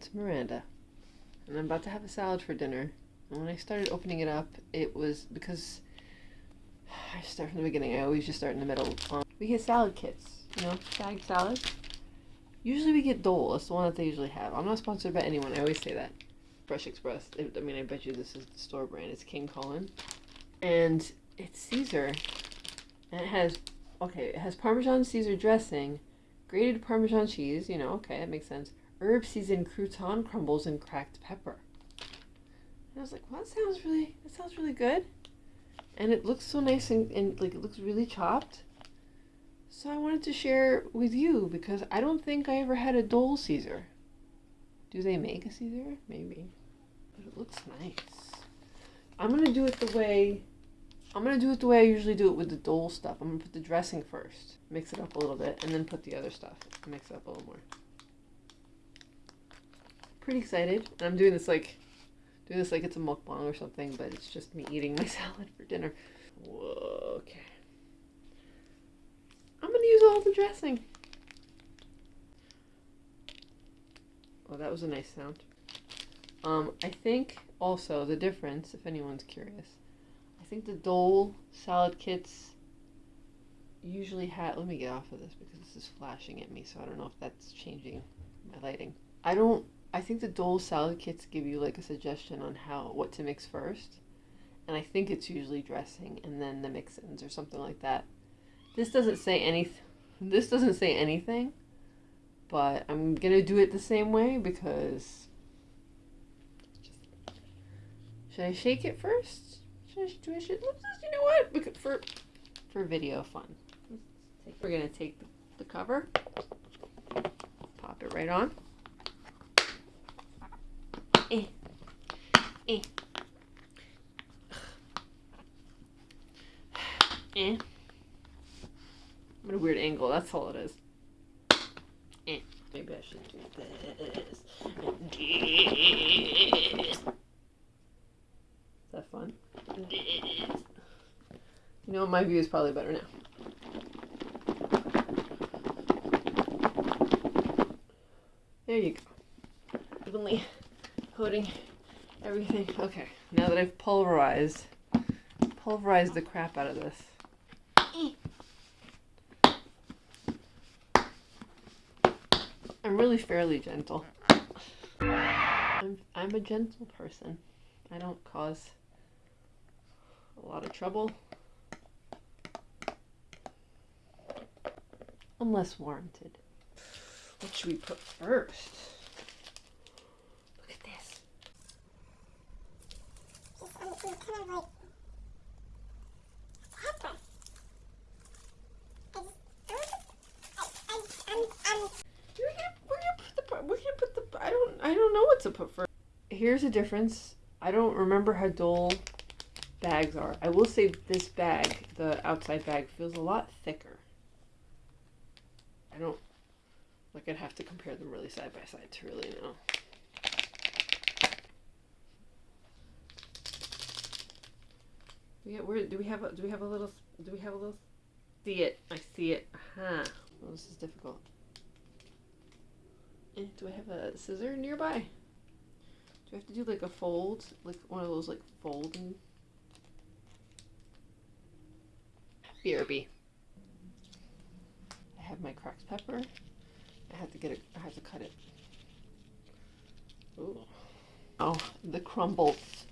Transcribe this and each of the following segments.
it's Miranda. And I'm about to have a salad for dinner. And when I started opening it up, it was because I start from the beginning. I always just start in the middle. Um, we get salad kits, you know, bag salad. Usually we get Dole. It's the one that they usually have. I'm not sponsored by anyone. I always say that. Fresh Express. I mean, I bet you this is the store brand. It's King Cullen. And it's Caesar. And it has, okay, it has Parmesan Caesar dressing, grated Parmesan cheese, you know, okay, that makes sense. Herb seasoned crouton crumbles and cracked pepper. And I was like, well, that sounds really, that sounds really good. And it looks so nice and, and like, it looks really chopped. So I wanted to share with you because I don't think I ever had a Dole Caesar. Do they make a Caesar? Maybe. But it looks nice. I'm going to do it the way I'm gonna do it the way I usually do it with the Dole stuff. I'm gonna put the dressing first, mix it up a little bit, and then put the other stuff. Mix it up a little more. Pretty excited, and I'm doing this like, doing this like it's a mukbang or something, but it's just me eating my salad for dinner. Whoa, okay. I'm gonna use all the dressing. Oh, that was a nice sound. Um, I think also the difference, if anyone's curious, I think the Dole salad kits usually had, Let me get off of this because this is flashing at me, so I don't know if that's changing my lighting. I don't. I think the Dole salad kits give you like a suggestion on how what to mix first, and I think it's usually dressing and then the mix-ins or something like that. This doesn't say anything. This doesn't say anything, but I'm gonna do it the same way because. Should I shake it first? do I should, let's just, you know what? For, for video fun. We're going to take the, the cover, pop it right on. Eh. Eh. Eh. I'm at a weird angle, that's all it is. Eh. Maybe I should do this. This. Is that fun? This. You know, my view is probably better now. There you go. Evenly coating everything. Okay, now that I've pulverized, pulverized the crap out of this. I'm really fairly gentle. I'm, I'm a gentle person. I don't cause a lot of trouble. Unless warranted. What should we put first? Look at this. I don't I don't know what to put first. Here's a difference. I don't remember how Dole bags are. I will say this bag, the outside bag, feels a lot thicker. I don't, like I'd have to compare them really side by side to really know. Yeah, where do we have a do we have a little do we have a little see it? I see it. huh Well, this is difficult. Eh, do I have a scissor nearby? Do I have to do like a fold? Like one of those like folding BRB. I have my cracked pepper. I have to get it, I have to cut it. Ooh. Oh, the crumbles.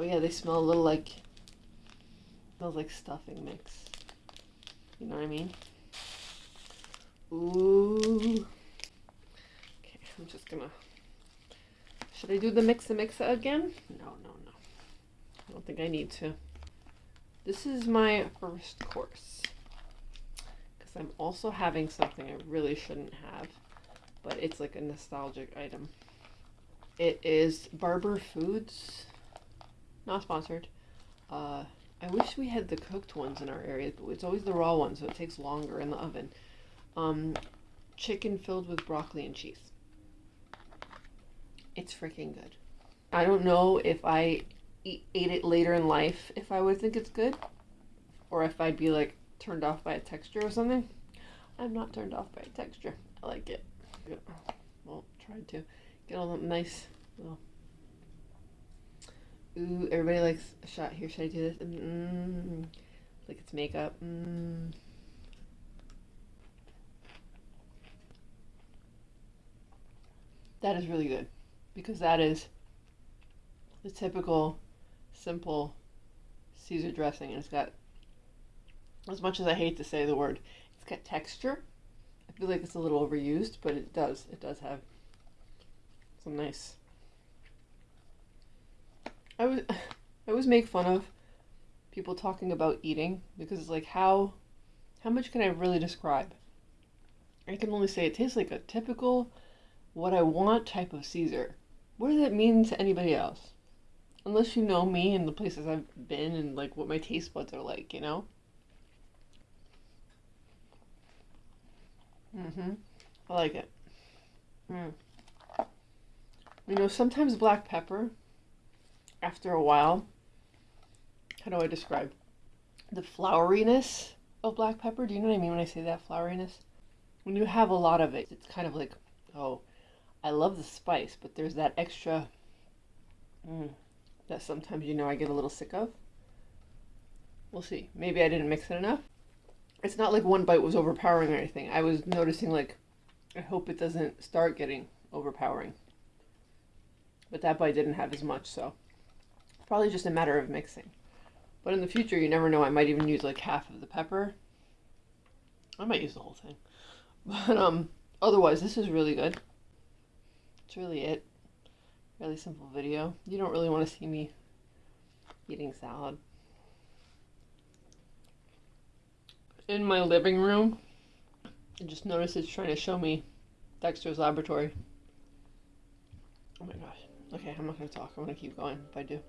Oh yeah, they smell a little like, smells like stuffing mix. You know what I mean? Ooh. Okay, I'm just gonna, should I do the mix and mix again? No, no, no. I don't think I need to. This is my first course. Because I'm also having something I really shouldn't have. But it's like a nostalgic item. It is Barber Foods. Not sponsored. Uh, I wish we had the cooked ones in our area. But it's always the raw ones, so it takes longer in the oven. Um, chicken filled with broccoli and cheese. It's freaking good. I don't know if I eat, ate it later in life if I would think it's good, or if I'd be like turned off by a texture or something. I'm not turned off by a texture. I like it. Well, tried to get all the nice little. Ooh, everybody likes a shot here. Should I do this? Mm, like it's makeup. Mm. That is really good because that is the typical simple Caesar dressing. And it's got, as much as I hate to say the word, it's got texture. I feel like it's a little overused, but it does. It does have some nice. I was, I always make fun of people talking about eating because it's like how, how much can I really describe? I can only say it tastes like a typical, what I want type of Caesar. What does that mean to anybody else? Unless you know me and the places I've been and like what my taste buds are like, you know? Mm-hmm. I like it. Mm. You know, sometimes black pepper, after a while, how do I describe the floweriness of black pepper? Do you know what I mean when I say that floweriness? When you have a lot of it, it's kind of like, oh, I love the spice, but there's that extra mm, that sometimes you know I get a little sick of. We'll see. Maybe I didn't mix it enough. It's not like one bite was overpowering or anything. I was noticing like, I hope it doesn't start getting overpowering. But that bite didn't have as much, so probably just a matter of mixing. But in the future, you never know. I might even use like half of the pepper. I might use the whole thing. But um, otherwise, this is really good. That's really it. Really simple video. You don't really want to see me eating salad. In my living room, I just noticed it's trying to show me Dexter's laboratory. Oh my gosh. Okay, I'm not going to talk. I'm going to keep going if I do.